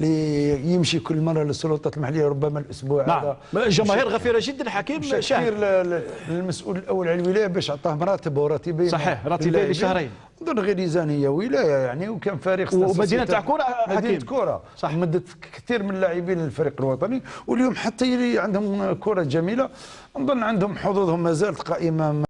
اللي يمشي كل مرة للسلطات المحلية ربما الأسبوع نعم. هذا. جماهير غفيرة جدا حكيم شاهد. للمسؤول الأول على الولاية باش عطاه مراتب وراتبين. صحيح، راتبين لشهرين. نظن غير هي ولاية يعني وكان فريق ومدينة تاع كرة مدينة كره صح. مدت كثير من اللاعبين للفريق الوطني. واليوم حتى عندهم كره جميلة نظن عندهم حظوظهم ما زالت قائمة